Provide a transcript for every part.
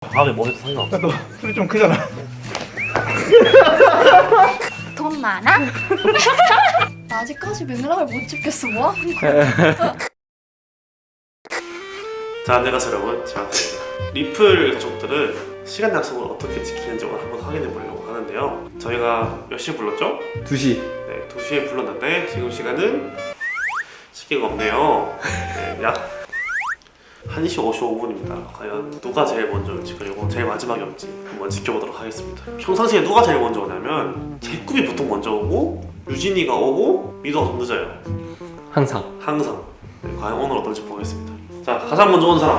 다음에 뭐 해도 상관없어 너 소리 좀 크잖아. 돈 많아? 나 아직까지 맥락을 못 짚겠어 뭐? 자 안녕하세요 여러분 지마입니다 리플 가족들은 시간 약속을 어떻게 지키는지 오늘 한번 확인해 보려고 하는데요 저희가 몇 시에 불렀죠? 2시. 네 2시에 불렀는데 지금 시간은 시계가 없네요 네, 약 1시 55분입니다. 과연 누가 제일 먼저 올지 그리고 제일 마지막에 올지 한번 지켜보도록 하겠습니다. 평상시에 누가 제일 먼저 오냐면 제꿈이 보통 먼저 오고 유진이가 오고 미도가 좀 늦어요. 항상. 항상. 네, 과연 오늘 어떨지 보겠습니다. 자 가장 먼저 온 사람.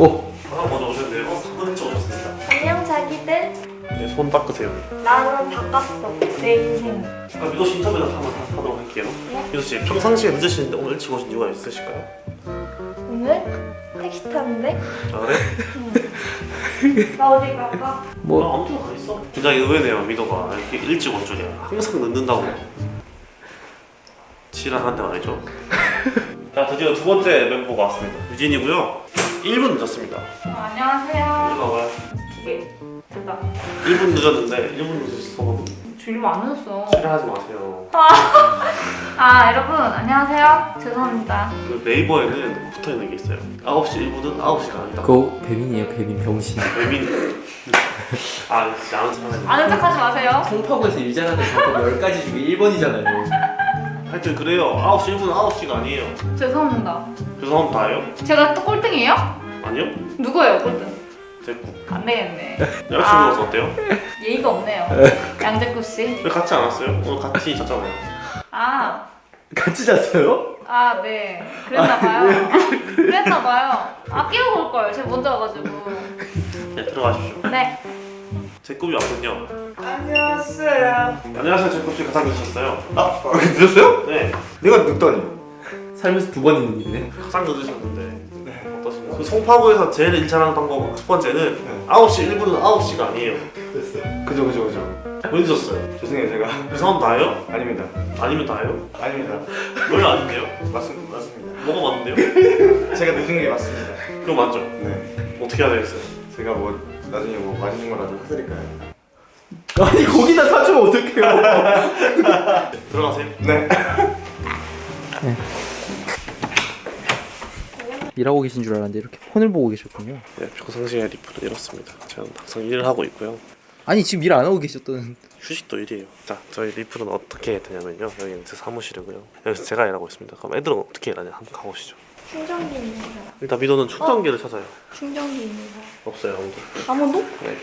오. 가장 먼저 오셨는데요. 3분 일찍 오셨습니다. 안녕 자기들. 네, 손 닦으세요. 나는 바꿨어. 내 인생. 아, 미도 씨 인터뷰 한번 하- 하도록 할게요. 네. 미도 씨 평상시에 늦으시는데 오늘 일찍 오신 이유가 있으실까요? 오늘 택시 타는데 아 그래? 나 어디 갈까? 아, 뭐 아무 데나 가 있어. 굉장히 의외네요 미도가. 이렇게 일찍 온 줄이야. 항상 늦는다고. 지랄한데 말이죠. 자 드디어 두 번째 멤버가 왔습니다. 유진이고요. 1분 늦었습니다. 어, 안녕하세요. 이리 와봐요. 기계 됐다. 1분 늦었는데 1분 늦으신 일로 안 늦었어. 지랄하지 마세요. 아. 여러분 안녕하세요. 죄송합니다. 그 네이버에는 붙어있는 게 있어요. 9시 1분은 9시가 아니다. 그거 배민이에요 배민 병신. 배민. 아 진짜 아는 척 아는 척 하지 마세요. 송파구에서 일 잘하는 방법 10가지 중에 1번이잖아요. 하여튼 그래요. 9시 1분은 9시가 아니에요. 죄송합니다. 죄송합니다. 다요? 제가 또 꼴등이에요? 아니요? 누구예요 꼴등? 제꾸 안 되겠네 여자친구로서 어때요? 예의가 없네요 양재구 씨. 왜 같이 안 왔어요? 오늘 같이 잤잖아요 아, 같이 잤어요? 아, 네. 그랬나봐요. 그랬나봐요. 아, 끼고 올 걸. 제가 먼저 와가지고. 네 들어가십시오 네. 제 꿈이 왔군요 안녕하세요. 안녕하세요 제 꿈씨 가장 늦으셨어요 아, 아, 늦었어요? 네 내가 늦더니. 살면서 두 번 있는 일이네. 가장 늦으셨는데? 그 송파구에서 제일 일 잘하는 방법 첫 번째는 네. 9시 1분은 9시가 아니에요 됐어. 그죠, 그죠, 그죠. 왜 늦었어요? 죄송해요, 제가. 죄송합니다 다요? 아닙니다. 아니면 다요? 아닙니다. 왜 아닌데요? 맞습니다. 맞습니다. 뭐가 맞는데요? 제가 늦은 게 맞습니다. 그럼 맞죠? 네. 어떻게 해야 되겠어요? 제가 뭐 나중에 뭐 맛있는 거라도 사드릴까요? 아니 거기다 사주면 어떡해요. 들어가세요 네. 일하고 계신 줄 알았는데 이렇게 폰을 보고 계셨군요. 네, 평상시에 리플은 이렇습니다 저는 항상 일을 하고 있고요 아니 지금 일 안 하고 계셨던. 휴식도 일이에요 자 저희 리플은 어떻게 되냐면요 여기는 제 사무실이고요 여기서 제가 일하고 있습니다 그럼 애들은 어떻게 일하냐 한번 가보시죠 충전기 있는 사람. 일단 미도는 충전기를 찾아요 충전기 있는 사람. 없어요 아무도 아무도? 네.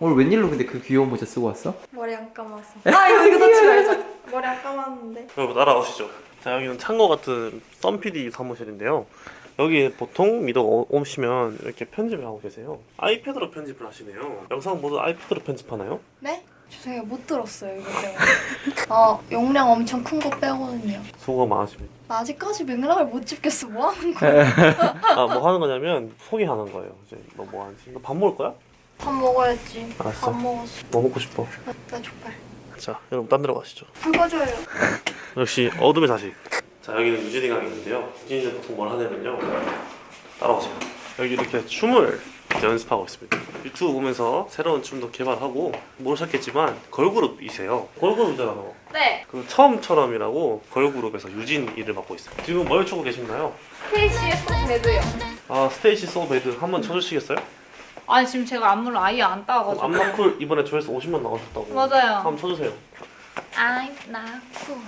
오늘 웬일로 근데 그 귀여운 모자 쓰고 왔어? 머리 안 감았어. 아, 이거, 이거 넣지 말자. 머리 안 감았는데. 여러분 따라오시죠 자 여기는 창고 같은 썬PD 사무실인데요 여기 보통 미도가 오- 오시면 이렇게 편집을 하고 계세요 아이패드로 편집을 하시네요 영상 모두 아이패드로 편집하나요? 네? 죄송해요. 못 들었어요, 이거. 어, 용량 엄청 큰 거 빼고는요. 수고가 많으십니다 나 아직까지 맥락을 못 짚겠어. 뭐 하는 거야? 아뭐 하는 거냐면 소개하는 거예요 이제 너 뭐 하는지 너 밥 먹을 거야? 밥 먹어야지. 알았어. 밥 먹었어. 뭐 먹고 싶어? 나, 나 족발. 자 여러분 딴 데로 가시죠 굵어줘요. 역시 어둠의 자식. 자 여기는 유진이 강이 있는데요. 유진이는 보통 뭘 하냐면요. 따라오세요. 여기 이렇게 춤을 연습하고 있습니다. 유튜브 보면서 새로운 춤도 개발하고 모르셨겠지만 걸그룹이세요. 걸그룹이잖아 너. 네. 그 처음처럼이라고 걸그룹에서 유진 일을 맡고 있어요. 지금 뭘 추고 계신가요? KCS 배드요. 아 STAYC So Bad 한번 쳐주시겠어요? 아니 지금 제가 안무를 아예 안 따가지고 안마쿨 이번에 조회수 50만 나가셨다고. 맞아요. 한번 쳐주세요. 아이 나쿠.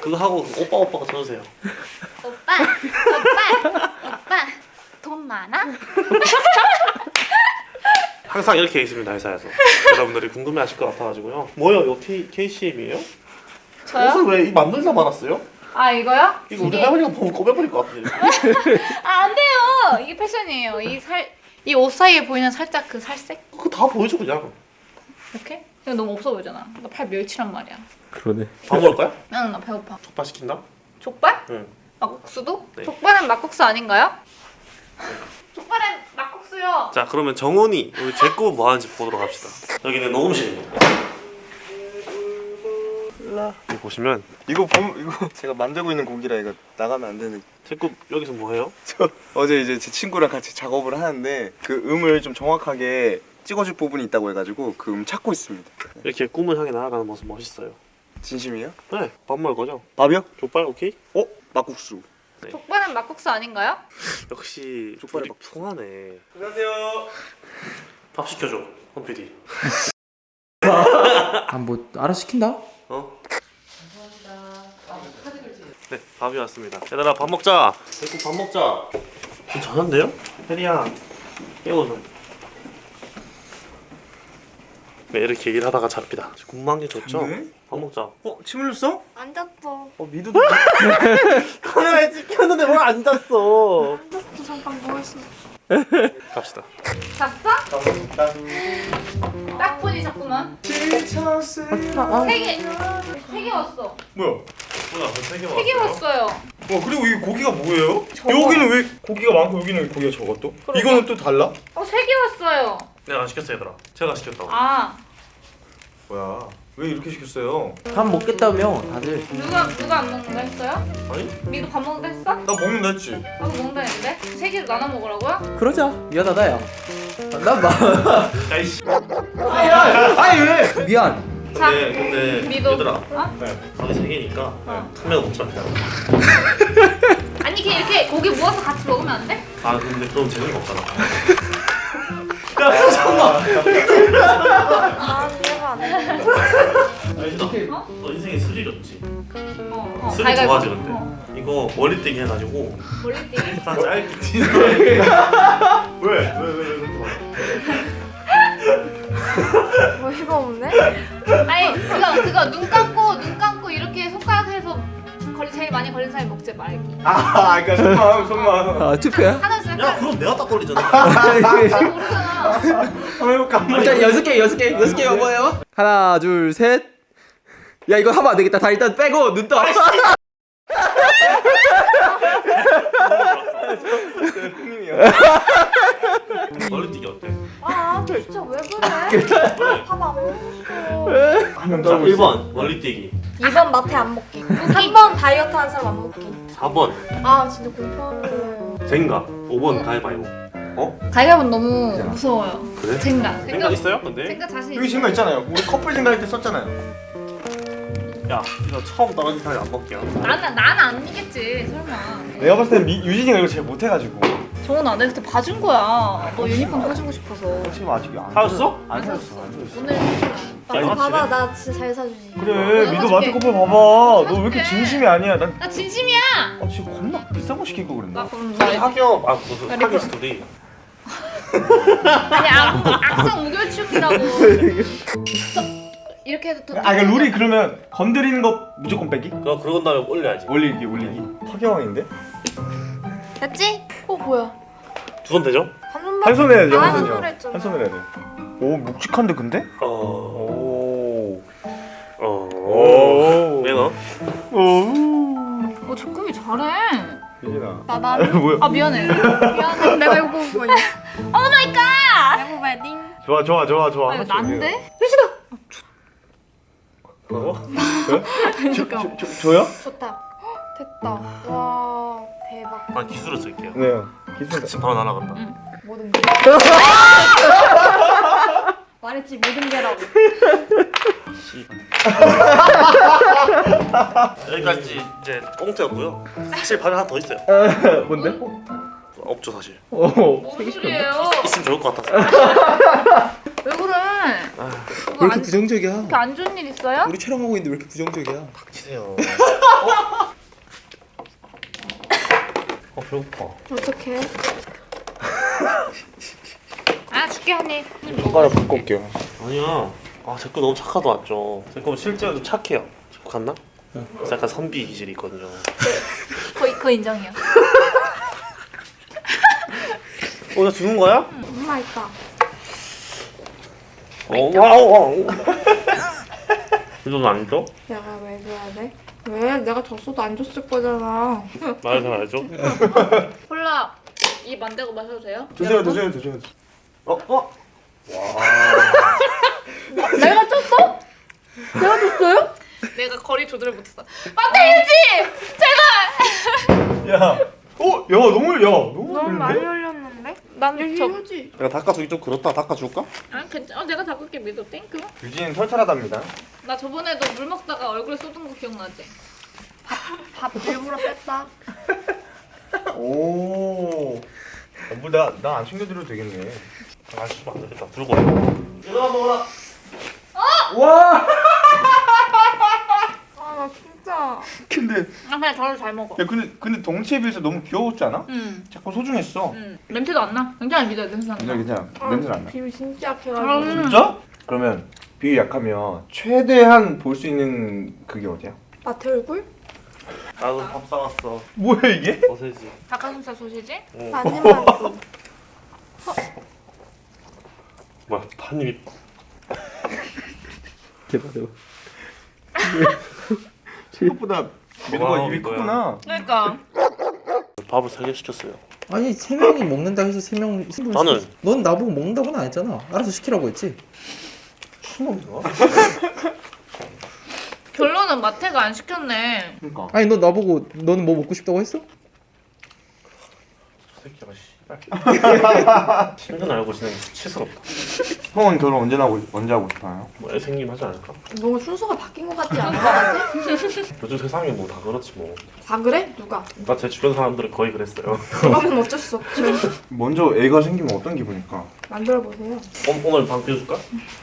그거 하고 오빠 오빠가 쳐주세요. 오빠, 오빠, 오빠. 돈 많아? 항상 이렇게 있습니다 회사에서 여러분들이 궁금해하실 것 같아가지고요 뭐요 이거 K, KCM이에요? 저요? 옷을 왜 만들다 말았어요? 아 이거요? 이거 우리 이게- 할머니가 보면 꼬매버릴 것 같은데 아안 돼요. 이게 패션이에요. 이 살 이 옷 사이에 보이는 살짝 그 살색 그거 다 보여줘 그냥 이렇게? 이거 너무 없어 보이잖아. 나팔 멸치란 말이야. 그러네. 밥 먹을 거야? 응, 나 배고파. 족발 시킨다? 족발? 응 막국수도? 네. 족발은 막국수 아닌가요? 족발은 막국수요. 자 그러면 정훈이 우리 제꾸 뭐 하는지 보도록 합시다 여기는 녹음실입니다. 여기 보시면 이거 보면 이거 제가 만들고 있는 곡이라 이거 나가면 안 되는. 제거 여기서 뭐 해요? 저 어제 이제 제 친구랑 같이 작업을 하는데 그 음을 좀 정확하게 찍어줄 부분이 있다고 해가지고 그 음 찾고 있습니다. 이렇게 꿈을 향해 나아가는 모습 멋있어요. 진심이에요? 네, 밥 먹을 거죠? 밥이요? 족발 오케이? 어? 막국수. 족발은 막국수 아닌가요? 역시 족발에 둘이 밥. 풍하네. 안녕하세요. 밥 시켜줘, 홈 PD. 아뭐 알아 시킨다? 어? 네, 밥이 왔습니다. 얘들아 밥 먹자. 대구 밥 먹자. 괜찮은데요? 혜리야, 깨워줘. 네, 이렇게 일하다가 잡히다. 궁금한 게 좋죠? 네? 밥 먹자. 어? 침 흘렸어? 안 잤어. 어 미도도 카메라에 찍혔는데 뭘 안 잤어? 안 잤어. 잠깐 뭐 했어? 갑시다. 잤어? 딱 보니 잤구만. 세 개, 세개 왔어. 뭐야? 뭐야, 저세개 세개 왔어요. 와 그리고 이 고기가 뭐예요? 저거. 여기는 왜 고기가 많고 여기는 왜 고기가 적어 또? 그러게. 이거는 또 달라? 어, 세 개 왔어요. 내가 안 시켰어 얘들아. 제가 시켰다고. 아, 뭐야? 왜 이렇게 시켰어요? 밥 먹겠다며 다들 누가 누가 안 먹는다 했어요? 아니? 미도 밥 먹는다 했어? 나 먹는다 했지. 나도 먹는다 했는데 세 개를 나눠 먹으라고요? 그러자 미안하다 야난 마... 야이씨. 아니 왜 미안 자, 근데 근데 미도. 얘들아. 어? 밥이 세 개니까 어. 카메라 먹지 말자. 아니 그냥 이렇게 고기 모아서 같이 먹으면 안 돼? 아 근데 그럼 재미가 없잖아. 아. 아니 너, 너 인생에 스릴 없지? 어, 어. 스릴 가위바위보. 좋아하지 근데? 어. 이거 머리띠기 해가지고 멀리뛰기. 다 짧게 뛰는 왜? 왜? 왜? 왜? 어이가 없네. 아니 그거 그거 눈 감고 눈 감고 이렇게 손가락 해서 걸리 제일 많이 걸린 사람이 먹지 말기. 아, 그러니까 손만 손만. 아 투표야? 야 약간 그럼 내가 딱 걸리잖아. 한번 해볼까? 한번 일단 여섯 개 여섯 개 여섯 개 한번 해봐 하나 둘셋야 이거 하면 안 되겠다 다 일단 빼고 눈 떠. 형님이야. 머리띠기 어때? 아, 진짜 왜 그래? 그래. 밥안 먹었어. 한명 자 1번 머리띠기 2번 마태 안 먹기. 3번 다이어트 한 사람 안 먹기. 4번 아, 진짜 공평해. 젠가 5번 가위바위보 가위바위보 너무 무서워요. 그래? 젠가. 생각 있어요 근데? 젠가 자신 여기. 친구 있잖아요. 우리 커플 생각할 때 썼잖아요. 야 이거 처음 떨어진 사람이 안 먹게요 나는 나는 안 이겼지 설마. 내가 봤을 땐 미- 유진이가 이거 제일 못해가지고. 정원아 내가 그때 봐준 거야. 너 유니폼 사주고 싶어서. 지금 아직 안 사줬어? 안 사줬어. 안 사줬어. 오늘 나 야, 봐봐, 나 진짜 잘 사주지. 그래, 어, 미도 사줄게. 마트 커플 봐봐. 너 왜 이렇게. 진심이 아니야? 난 나 진심이야. 아, 지금 겁나 비싼 거 시킬 거나 그랬나? 그럼 우리 나 학교 아 무슨 아니, 학교 그- 스토리 아니 악, 악성 우결치우기라고. 저- 이렇게 해도 더. 아, 그러니까 룰이 그러면 건드리는 거 무조건 빼기? 그거 그러고 다음에 올려야지 올리기, 올리기. 파경왕인데? 됐지? 어, 뭐야? 두번 되죠? 한 손만. 한 손 해야지, 아, 한. 손을 했잖아. 한 손을 해야 돼. 오, 묵직한데 근데? 어... 오. 어... 오. 왜 너? 오. 어 조금이 잘해. 유진아. 나, 나는. 뭐야? 아 미안해. 미안해. 내가 이거 보고 뭐냐? oh my god. 내가 웨딩. 좋아, 좋아, 좋아, 좋아. 아. 난데? 어? 저, 저, 저, 저, 저요? 좋다. 헉, 됐다. 와, 대박. 아 기술을 쓸게요 네. 기술. 지금 바로 날아간다 모든 게. 말했지, 모든 게라고. 여기까지 이제 꽁트였고요 사실 밥이 하나 더 있어요 뭔데? 없죠 사실 오. 뭔 소리예요? 있으면 좋을 것 같아서 왜 그래? 왜뭐 이렇게 안, 부정적이야 이렇게 안 좋은 일 있어요? 우리 촬영하고 있는데 왜 이렇게 부정적이야 닥치세요 어 배고파 어떡해? 아 줄게 언니. 젓가락 바꿔 올게요. 아니야 아 제거 너무 착하다 왔죠 제거 실제로도 착해요 제거 갔나? 그래서 약간 선비 기질이 있거든요 거의 그 인정이야. 어, 나 주는 거야? 엄마 있다. 어, wow, wow. 이건 안 줘? 내가 왜 줘야 돼? 왜? 내가 졌어도 안 줬을 거잖아. 말을 잘 알죠? 콜라 이 만들고 마셔도 돼요? 드세요, 드세요, 드세요. 어, 어? 내가 줬어? 내가 줬어요? 내가 거리 조절을 못했어. 마태일지 제발. 야, 어, 야 너무 야 너무 너무 많이? 올렸는데? 저. 이거지. 내가 닦아주기 좀 그렇다 닦아줄까? 아 괜찮아. 어, 내가 닦을게 믿어. thank you. 유진은 털털하답니다. 나 저번에도 물 먹다가 얼굴에 쏟은 거 기억나지? 밥 일부러 뺐다. 오. 뭐 나나 안 챙겨드려도 되겠네. 아 씨발 안 되겠다 들고 와 일어나 먹어라 와. 아, 나 진짜. 근데 아 그냥 저를 잘 먹어. 야 근데 근데 덩치에 비해서 너무 귀여웠지 않아? 응. 자꾸 소중했어. 응. 냄새도 안 나. 굉장히 믿어 냄새 안 나. 괜찮아 괜찮아. 냄새 안 나. 비비 진짜 약해가지고. 음. 진짜? 그러면 비위 약하면 최대한 볼 수 있는 그게 어디야? 마태 얼굴? 나도 밥 사왔어 뭐야 이게? 소세지 닭가슴살 소시지? 응. 한 입만 줘. 뭐야 반입 대박이다. 생각보다 민호가 입이 이거야. 크구나. 그러니까. 밥을 세 개 시켰어요 아니 세 명이 먹는다 해서 세 명. 나는. 넌 나보고 먹는다고는 안 했잖아. 알아서 시키라고 했지. 추먹이가? 결론은 마태가 안 시켰네. 그러니까. 아니 너 나보고 너는 뭐 먹고 싶다고 했어? 씨발 신경 알고 지내는 게 수치스럽다 형은 결혼 언제 하고 언제 하고 싶어요? 뭐 애 생기면 하지 않을까? 너무 순서가 바뀐 것 같지 않아? 같아? 요즘 세상이 뭐 다 그렇지 뭐 다 그래? 누가? 나 제 주변 사람들은 거의 그랬어요 그러면 어쩔 수 없죠. 먼저 애가 생기면 어떤 기분일까? 만들어 보세요. 오, 오늘 방 비워줄까?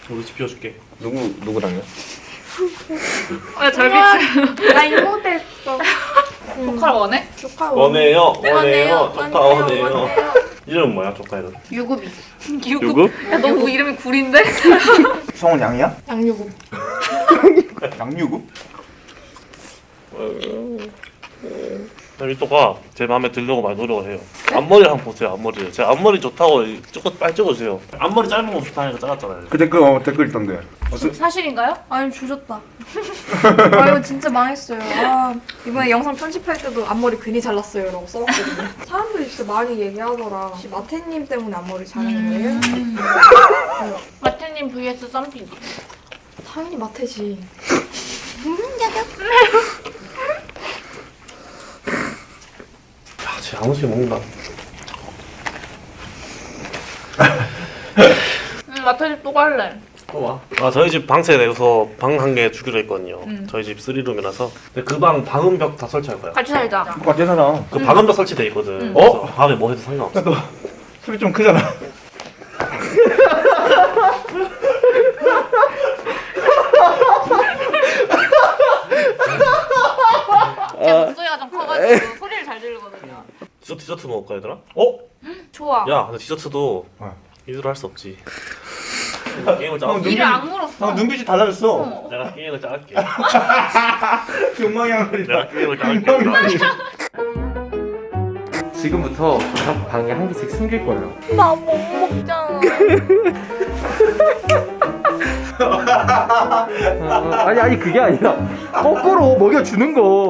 우리 집 비워줄게 누구 누구랑요? 왜 절비치? 나 이모 됐어. 조카를 원해? 조카 원해요 원해요 조카 원해요 원해요. 이름은 뭐야 조카 이름? 유급이. 유급? 야, 너그 이름이 구린데? 성은 양이야? 양유급. 양유구? 미또가 제 마음에 들려고 많이 노력을 해요 앞머리 한번 보세요 앞머리를 제 앞머리 좋다고 조금 빨리 찍어주세요 앞머리 짧은 거 좋다니까 잘랐잖아요 그 댓글 어, 댓글 있던데. 어서, 사실인가요? 아니 조졌다. 아 이거 진짜 망했어요. 아 이번에 영상 편집할 때도 앞머리 괜히 잘랐어요라고 써놨거든요. 사람들이 진짜 많이 얘기하더라. 혹시 마태님 때문에 앞머리 자른 거예요? 마태님 vs 썸피디. 당연히 마태지. 야쟤 아무식 먹는다 응, 마태 집또 갈래. 아 저희 집 방세 내서 방 한 개 주기로 했거든요 음. 저희 집 3룸이라서 근데 그 방 방음벽 다 설치할 거야 같이 살자. 똑같이 살아. 그 방음벽 설치돼 있거든 음. 그래서 밤에 뭐 해도 상관없어 너 소리 좀 크잖아. 제 목소리가 좀 커가지고 소리를 잘 들리거든요. 디저트 먹을까 얘들아? 어? 좋아. 야 근데 디저트도 어. 이대로 할 수 없지 게임을 형, 짜갈게 이를 안 물었어. 형 눈빛이 달라졌어. 어. 내가 게임을 짜갈게 소리다. 내가 게임을 짜갈게 지금부터 각 방에 한 개씩 숨길 거예요. 나 못 먹잖아. 아, 아니 아니 그게 아니라 거꾸로 먹여주는 거.